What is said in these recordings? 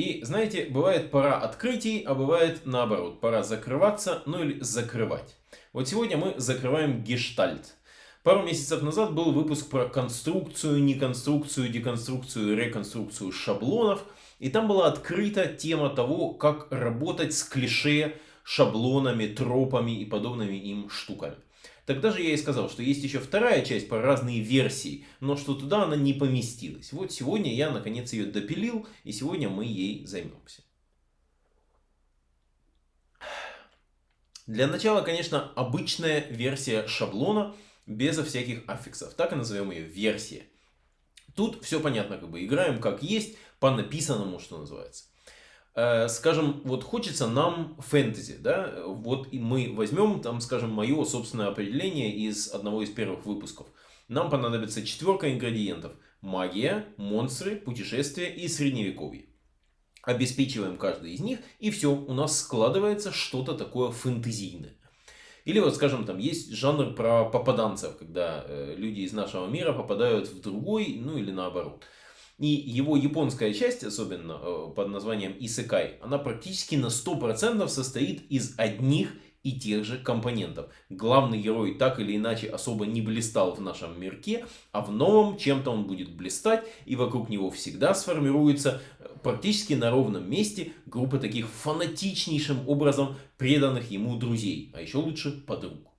И знаете, бывает пора открытий, а бывает наоборот, пора закрываться, ну или закрывать. Вот сегодня мы закрываем гештальт. Пару месяцев назад был выпуск про конструкцию, неконструкцию, деконструкцию, реконструкцию шаблонов. И там была открыта тема того, как работать с клише, шаблонами, тропами и подобными им штуками. Тогда же я и сказал, что есть еще вторая часть по разные версии, но что туда она не поместилась. Вот сегодня я наконец ее допилил, и сегодня мы ей займемся. Для начала, конечно, обычная версия шаблона, безо всяких аффиксов. Так и назовем ее версия. Тут все понятно, как бы играем как есть, по написанному, что называется. Э, скажем, вот хочется нам фэнтези, да, вот и мы возьмем, там, скажем, мое собственное определение из одного из первых выпусков. Нам понадобится четверка ингредиентов. Магия, монстры, путешествия и средневековье. Обеспечиваем каждый из них, и все, у нас складывается что-то такое фэнтезийное. Или вот, скажем, там есть жанр про попаданцев, когда э, люди из нашего мира попадают в другой, ну или наоборот. И его японская часть, особенно э, под названием Исекай, она практически на 100% состоит из одних и тех же компонентов. Главный герой так или иначе особо не блистал в нашем мирке, а в новом чем-то он будет блистать, и вокруг него всегда сформируется э, практически на ровном месте группа таких фанатичнейшим образом преданных ему друзей, а еще лучше подруг.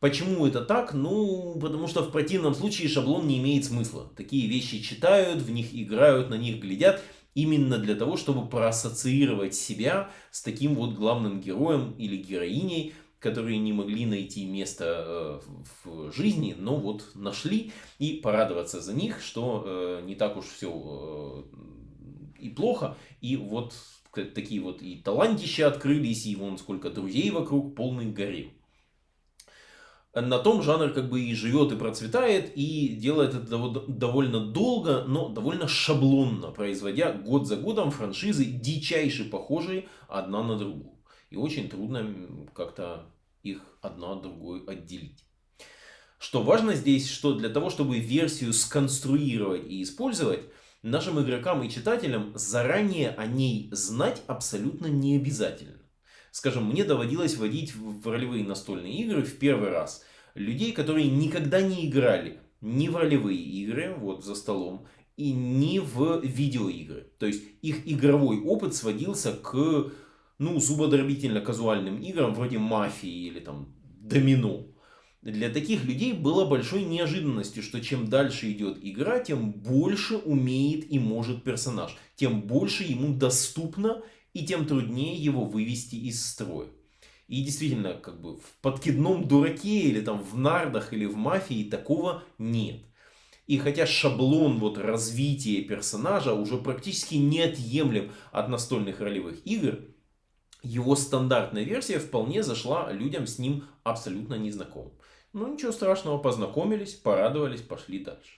Почему это так? Ну, потому что в противном случае шаблон не имеет смысла. Такие вещи читают, в них играют, на них глядят. Именно для того, чтобы проассоциировать себя с таким вот главным героем или героиней, которые не могли найти место э, в жизни, но вот нашли. И порадоваться за них, что э, не так уж все э, и плохо. И вот такие вот и талантища открылись, и вон сколько друзей вокруг, полный гарем на том жанр как бы и живет, и процветает, и делает это довольно долго, но довольно шаблонно, производя год за годом франшизы дичайше похожие одна на другую. И очень трудно как-то их одна от другой отделить. Что важно здесь, что для того, чтобы версию сконструировать и использовать, нашим игрокам и читателям заранее о ней знать абсолютно не обязательно. Скажем, мне доводилось водить в ролевые настольные игры в первый раз людей, которые никогда не играли ни в ролевые игры, вот за столом, и ни в видеоигры. То есть их игровой опыт сводился к ну, зубодробительно-казуальным играм вроде мафии или там домино. Для таких людей было большой неожиданностью, что чем дальше идет игра, тем больше умеет и может персонаж. Тем больше ему доступно и тем труднее его вывести из строя. И действительно, как бы в подкидном дураке или там в нардах или в мафии такого нет. И хотя шаблон вот развития персонажа уже практически неотъемлем от настольных ролевых игр, его стандартная версия вполне зашла людям с ним абсолютно незнакомым. Ну ничего страшного, познакомились, порадовались, пошли дальше.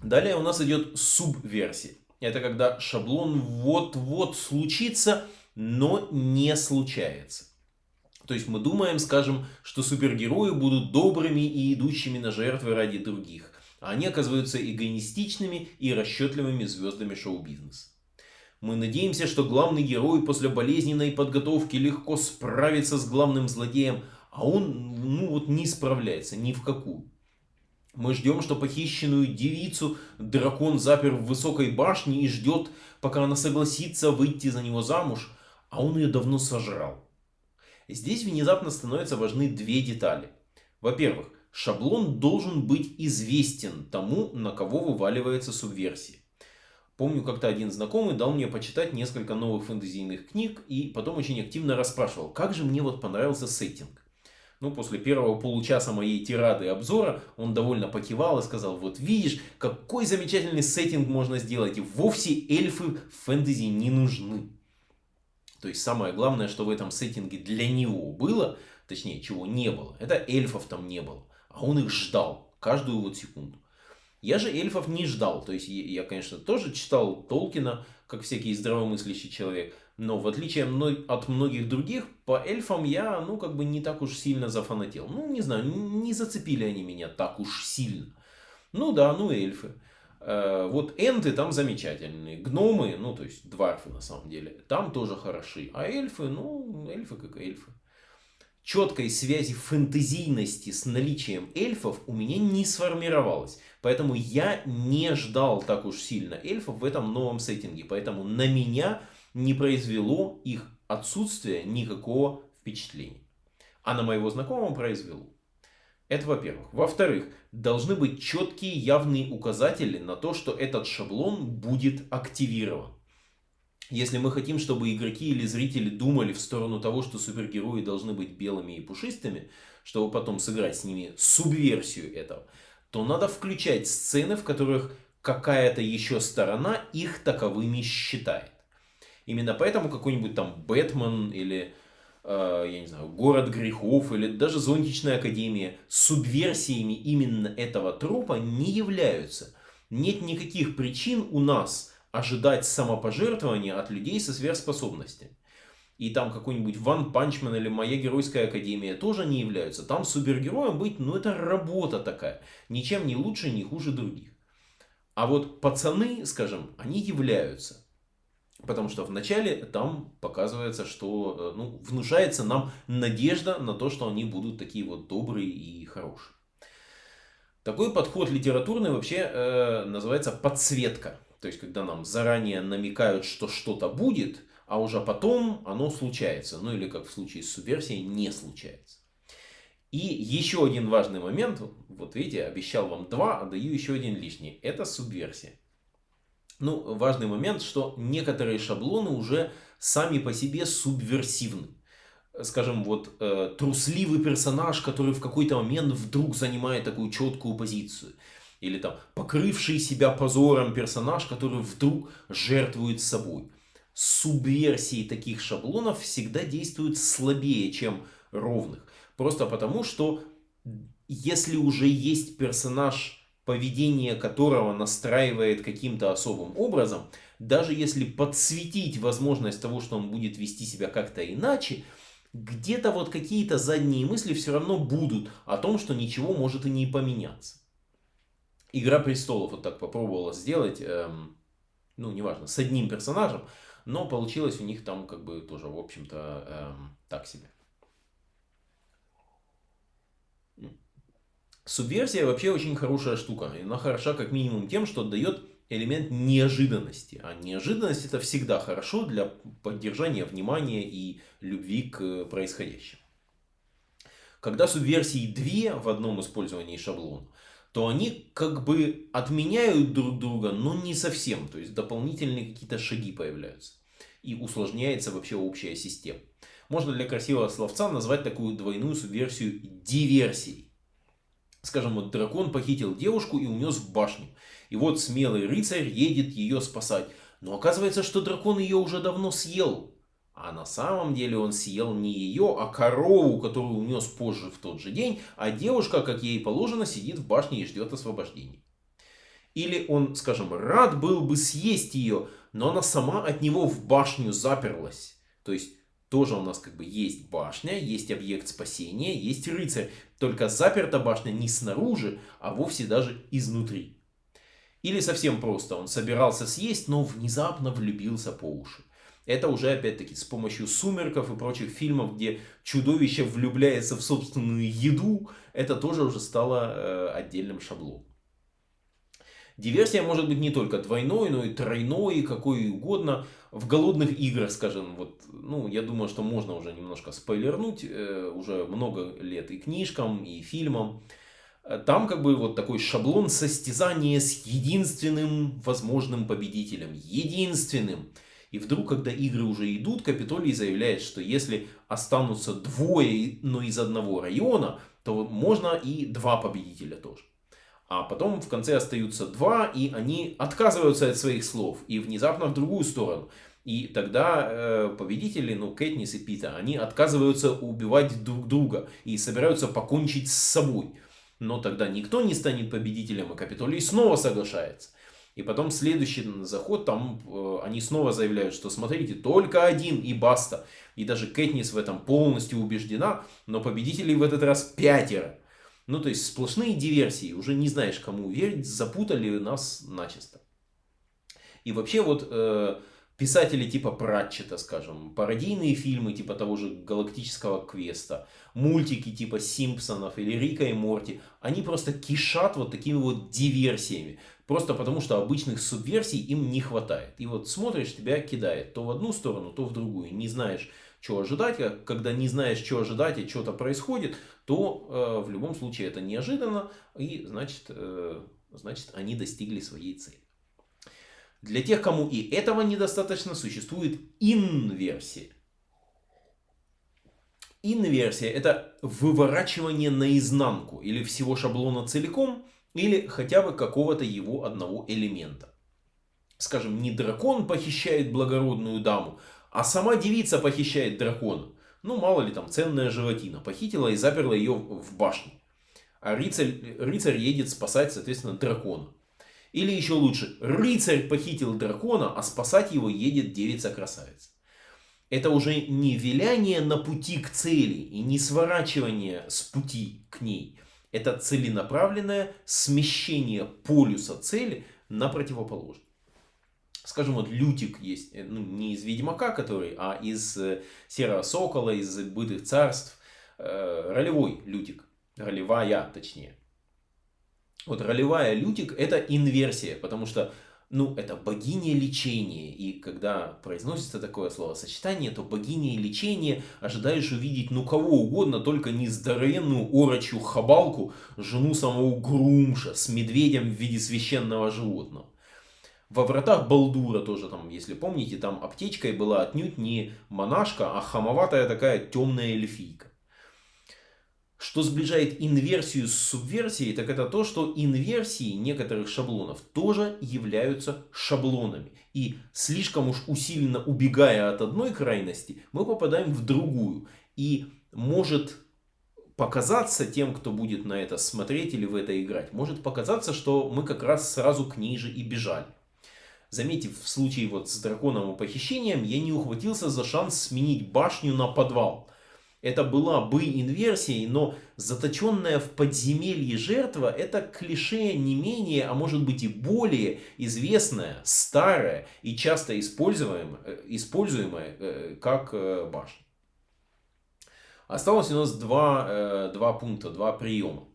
Далее у нас идет субверсия. Это когда шаблон вот-вот случится, но не случается. То есть мы думаем, скажем, что супергерои будут добрыми и идущими на жертвы ради других, а они оказываются эгоистичными и расчетливыми звездами шоу-бизнеса. Мы надеемся, что главный герой после болезненной подготовки легко справится с главным злодеем, а он ну вот не справляется ни в какую. Мы ждем, что похищенную девицу дракон запер в высокой башне и ждет, пока она согласится выйти за него замуж, а он ее давно сожрал. Здесь внезапно становятся важны две детали. Во-первых, шаблон должен быть известен тому, на кого вываливается субверсия. Помню, как-то один знакомый дал мне почитать несколько новых фэнтезийных книг и потом очень активно расспрашивал, как же мне вот понравился сеттинг. Ну, после первого получаса моей тирады обзора он довольно покивал и сказал, вот видишь, какой замечательный сеттинг можно сделать, и вовсе эльфы в фэнтези не нужны. То есть самое главное, что в этом сеттинге для него было, точнее, чего не было, это эльфов там не было. А он их ждал каждую вот секунду. Я же эльфов не ждал. То есть я, конечно, тоже читал Толкина, как всякий здравомыслящий человек. Но в отличие от многих других, по эльфам я, ну, как бы не так уж сильно зафанател. Ну, не знаю, не зацепили они меня так уж сильно. Ну да, ну эльфы. Э, вот энты там замечательные. Гномы, ну то есть дварфы на самом деле, там тоже хороши. А эльфы, ну эльфы как эльфы. Четкой связи фэнтезийности с наличием эльфов у меня не сформировалось. Поэтому я не ждал так уж сильно эльфов в этом новом сеттинге. Поэтому на меня не произвело их отсутствие никакого впечатления. А на моего знакомого произвело. Это во-первых. Во-вторых, должны быть четкие явные указатели на то, что этот шаблон будет активирован. Если мы хотим, чтобы игроки или зрители думали в сторону того, что супергерои должны быть белыми и пушистыми, чтобы потом сыграть с ними субверсию этого, то надо включать сцены, в которых какая-то еще сторона их таковыми считает. Именно поэтому какой-нибудь там Бэтмен или Э, я не знаю, город грехов или даже зонтичная академия субверсиями именно этого тропа не являются. Нет никаких причин у нас ожидать самопожертвования от людей со сверхспособностями. И там какой-нибудь One Punch Man или Моя Геройская Академия тоже не являются. Там супергероем быть, ну это работа такая. Ничем не лучше, не хуже других. А вот пацаны, скажем, они являются. Потому что вначале там показывается, что э, ну, внушается нам надежда на то, что они будут такие вот добрые и хорошие. Такой подход литературный вообще э, называется подсветка. То есть, когда нам заранее намекают, что что-то будет, а уже потом оно случается. Ну или как в случае с субверсией, не случается. И еще один важный момент, вот видите, обещал вам два, а даю еще один лишний. Это субверсия. Ну, важный момент, что некоторые шаблоны уже сами по себе субверсивны. Скажем, вот э, трусливый персонаж, который в какой-то момент вдруг занимает такую четкую позицию. Или там покрывший себя позором персонаж, который вдруг жертвует собой. Субверсии таких шаблонов всегда действуют слабее, чем ровных. Просто потому, что если уже есть персонаж поведение которого настраивает каким-то особым образом, даже если подсветить возможность того, что он будет вести себя как-то иначе, где-то вот какие-то задние мысли все равно будут о том, что ничего может и не поменяться. Игра престолов вот так попробовала сделать, эм, ну неважно, с одним персонажем, но получилось у них там как бы тоже, в общем-то, эм, так себе. Субверсия вообще очень хорошая штука. Она хороша как минимум тем, что дает элемент неожиданности. А неожиданность это всегда хорошо для поддержания внимания и любви к происходящему. Когда субверсии две в одном использовании шаблона, то они как бы отменяют друг друга, но не совсем. То есть дополнительные какие-то шаги появляются. И усложняется вообще общая система. Можно для красивого словца назвать такую двойную субверсию диверсией. Скажем, вот дракон похитил девушку и унес в башню. И вот смелый рыцарь едет ее спасать. Но оказывается, что дракон ее уже давно съел. А на самом деле он съел не ее, а корову, которую унес позже в тот же день. А девушка, как ей положено, сидит в башне и ждет освобождения. Или он, скажем, рад был бы съесть ее, но она сама от него в башню заперлась. То есть тоже у нас как бы есть башня, есть объект спасения, есть рыцарь. Только заперта башня не снаружи, а вовсе даже изнутри. Или совсем просто, он собирался съесть, но внезапно влюбился по уши. Это уже опять-таки с помощью сумерков и прочих фильмов, где чудовище влюбляется в собственную еду, это тоже уже стало э, отдельным шаблоном. Диверсия может быть не только двойной, но и тройной, какой угодно. В голодных играх, скажем, вот, ну, я думаю, что можно уже немножко спойлернуть, э, уже много лет и книжкам, и фильмам. Там как бы вот такой шаблон состязания с единственным возможным победителем. Единственным. И вдруг, когда игры уже идут, Капитолий заявляет, что если останутся двое, но из одного района, то можно и два победителя тоже. А потом в конце остаются два, и они отказываются от своих слов и внезапно в другую сторону. И тогда э, победители, ну, Кэтнис и Пита, они отказываются убивать друг друга и собираются покончить с собой. Но тогда никто не станет победителем, и Капитолий снова соглашается. И потом следующий заход, там э, они снова заявляют, что смотрите, только один и баста. И даже Кэтнис в этом полностью убеждена, но победителей в этот раз пятеро. Ну, то есть сплошные диверсии, уже не знаешь, кому верить, запутали нас начисто. И вообще вот э, писатели типа Пратчета, скажем, пародийные фильмы типа того же Галактического Квеста, мультики типа Симпсонов или Рика и Морти, они просто кишат вот такими вот диверсиями. Просто потому, что обычных субверсий им не хватает. И вот смотришь, тебя кидает то в одну сторону, то в другую. Не знаешь, что ожидать. А когда не знаешь, что ожидать и что-то происходит, то э, в любом случае это неожиданно. И значит, э, значит, они достигли своей цели. Для тех, кому и этого недостаточно, существует инверсия. Инверсия – это выворачивание наизнанку или всего шаблона целиком – или хотя бы какого-то его одного элемента. Скажем, не дракон похищает благородную даму, а сама девица похищает дракона. Ну, мало ли там, ценная животина. Похитила и заперла ее в башню. А рыцарь, рыцарь едет спасать, соответственно, дракона. Или еще лучше, рыцарь похитил дракона, а спасать его едет девица-красавица. Это уже не виляние на пути к цели и не сворачивание с пути к ней – это целенаправленное смещение полюса цели на противоположный. Скажем, вот Лютик есть, э, ну, не из Ведьмака, который, а из э, Серого Сокола, из Бытых Царств. Э, ролевой Лютик. Ролевая, точнее. Вот ролевая Лютик это инверсия, потому что ну, это богиня лечения. И когда произносится такое словосочетание, то богиня лечения ожидаешь увидеть ну кого угодно, только не здоровенную орочью хабалку, жену самого Грумша с медведем в виде священного животного. Во вратах Балдура тоже там, если помните, там аптечкой была отнюдь не монашка, а хамоватая такая темная эльфийка. Что сближает инверсию с субверсией, так это то, что инверсии некоторых шаблонов тоже являются шаблонами. И слишком уж усиленно убегая от одной крайности, мы попадаем в другую. И может показаться тем, кто будет на это смотреть или в это играть, может показаться, что мы как раз сразу к ней же и бежали. Заметив в случае вот с драконом и похищением, я не ухватился за шанс сменить башню на подвал. Это была бы инверсией, но заточенная в подземелье жертва это клише не менее, а может быть и более известная, старая и часто используемая, э, используемая э, как э, башня. Осталось у нас два, два пункта, два приема.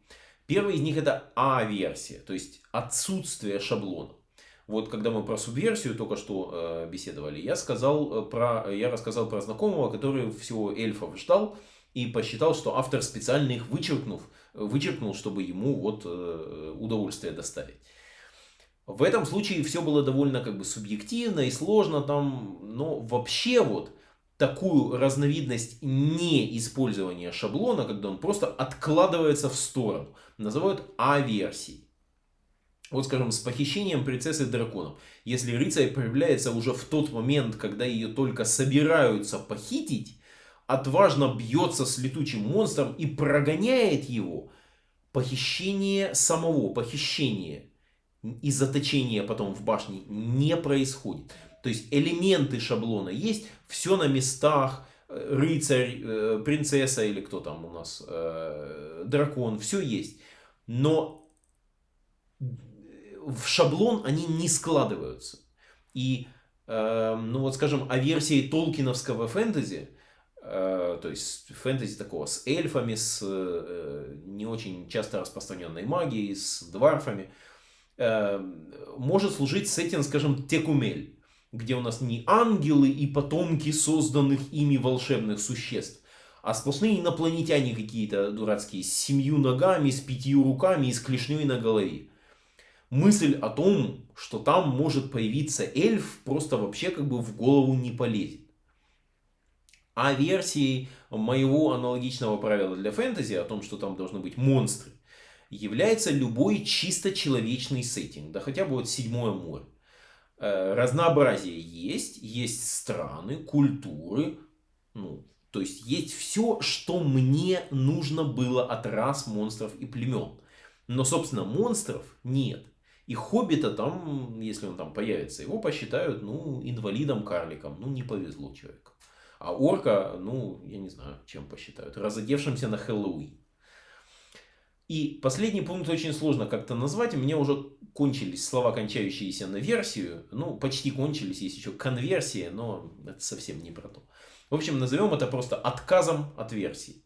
Первый из них это А-версия, то есть отсутствие шаблона. Вот когда мы про субверсию только что э, беседовали, я, сказал э, про, я рассказал про знакомого, который всего эльфов ждал и посчитал, что автор специально их вычеркнув, вычеркнул, чтобы ему вот э, удовольствие доставить. В этом случае все было довольно как бы субъективно и сложно там, но вообще вот такую разновидность неиспользования шаблона, когда он просто откладывается в сторону, называют А-версией. Вот, скажем, с похищением принцессы драконов. Если рыцарь появляется уже в тот момент, когда ее только собираются похитить, отважно бьется с летучим монстром и прогоняет его, похищение самого, похищение и заточение потом в башне не происходит. То есть элементы шаблона есть, все на местах, э, рыцарь, э, принцесса или кто там у нас, э, дракон, все есть. Но в шаблон они не складываются. И, э, ну вот скажем, о версии толкиновского фэнтези, э, то есть фэнтези такого с эльфами, с э, не очень часто распространенной магией, с дварфами, э, может служить сеттинг, скажем, Текумель, где у нас не ангелы и потомки созданных ими волшебных существ, а сплошные инопланетяне какие-то дурацкие, с семью ногами, с пятью руками и с клешней на голове мысль о том, что там может появиться эльф, просто вообще как бы в голову не полезет. А версией моего аналогичного правила для фэнтези, о том, что там должны быть монстры, является любой чисто человечный сеттинг, да хотя бы вот седьмое море. Э, разнообразие есть, есть страны, культуры, ну, то есть есть все, что мне нужно было от рас, монстров и племен. Но, собственно, монстров нет. И Хоббита там, если он там появится, его посчитают, ну, инвалидом-карликом. Ну, не повезло человеку. А орка, ну, я не знаю, чем посчитают. Разодевшимся на Хэллоуин. И последний пункт очень сложно как-то назвать. У меня уже кончились слова, кончающиеся на версию. Ну, почти кончились, есть еще конверсия, но это совсем не про то. В общем, назовем это просто отказом от версии.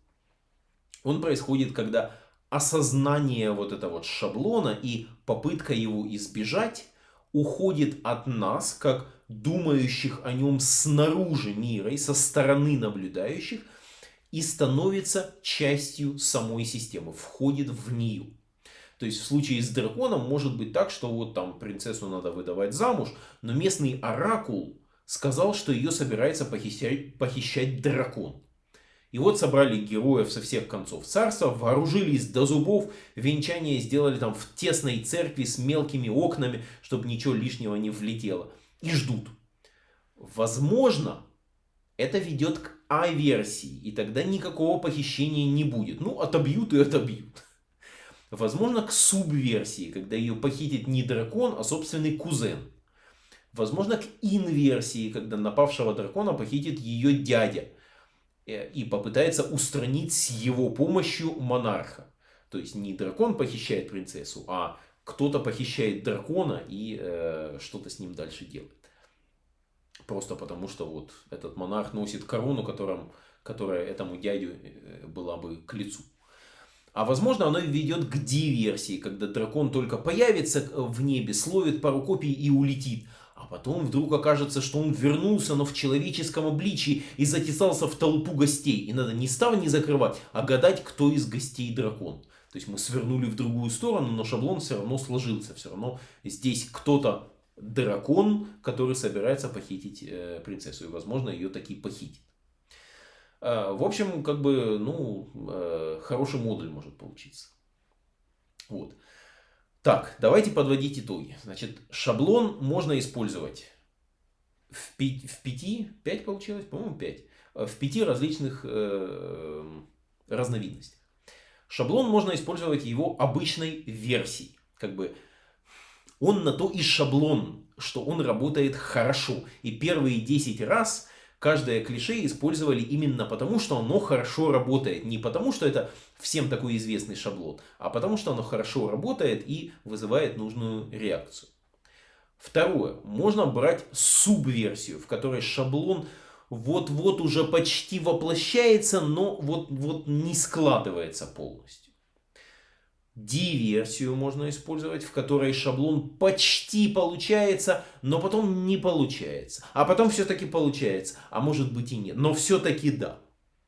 Он происходит, когда осознание вот этого вот шаблона и попытка его избежать уходит от нас, как думающих о нем снаружи мира и со стороны наблюдающих, и становится частью самой системы, входит в нее. То есть в случае с драконом может быть так, что вот там принцессу надо выдавать замуж, но местный оракул сказал, что ее собирается похищать, похищать дракон. И вот собрали героев со всех концов царства, вооружились до зубов, венчание сделали там в тесной церкви с мелкими окнами, чтобы ничего лишнего не влетело. И ждут. Возможно, это ведет к А-версии, и тогда никакого похищения не будет. Ну, отобьют и отобьют. Возможно, к субверсии, когда ее похитит не дракон, а собственный кузен. Возможно, к инверсии, когда напавшего дракона похитит ее дядя и попытается устранить с его помощью монарха. То есть не дракон похищает принцессу, а кто-то похищает дракона и э, что-то с ним дальше делает. Просто потому, что вот этот монарх носит корону, которым, которая этому дядю э, была бы к лицу. А возможно оно ведет к диверсии, когда дракон только появится в небе, словит пару копий и улетит. А потом вдруг окажется, что он вернулся, но в человеческом обличии и затесался в толпу гостей. И надо не ставни закрывать, а гадать, кто из гостей дракон. То есть мы свернули в другую сторону, но шаблон все равно сложился. Все равно здесь кто-то дракон, который собирается похитить э, принцессу. И возможно ее таки похитит. А, в общем, как бы, ну, э, хороший модуль может получиться. Вот. Так, давайте подводить итоги. Значит, шаблон можно использовать в, пи в пяти, пять получилось, по-моему, пять, э, в пяти различных э, разновидностях. Шаблон можно использовать его обычной версии. Как бы он на то и шаблон, что он работает хорошо. И первые 10 раз каждое клише использовали именно потому, что оно хорошо работает. Не потому, что это всем такой известный шаблон, а потому, что оно хорошо работает и вызывает нужную реакцию. Второе. Можно брать субверсию, в которой шаблон вот-вот уже почти воплощается, но вот-вот не складывается полностью. Диверсию можно использовать, в которой шаблон почти получается, но потом не получается. А потом все-таки получается, а может быть и нет. Но все-таки да.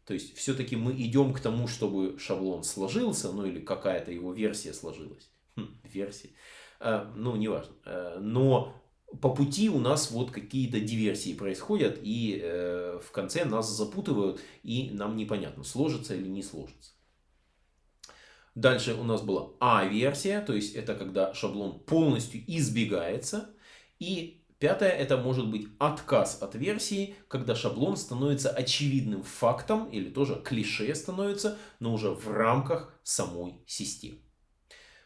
То есть все-таки мы идем к тому, чтобы шаблон сложился, ну или какая-то его версия сложилась. Хм, версия. А, ну, неважно. А, но по пути у нас вот какие-то диверсии происходят, и э, в конце нас запутывают, и нам непонятно, сложится или не сложится. Дальше у нас была А-версия, то есть это когда шаблон полностью избегается. И пятое, это может быть отказ от версии, когда шаблон становится очевидным фактом или тоже клише становится, но уже в рамках самой системы.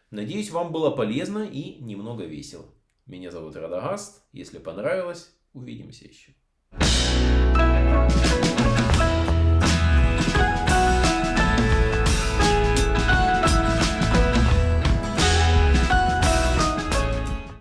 Надеюсь, вам было полезно и немного весело. Меня зовут Радагаст. Если понравилось, увидимся еще.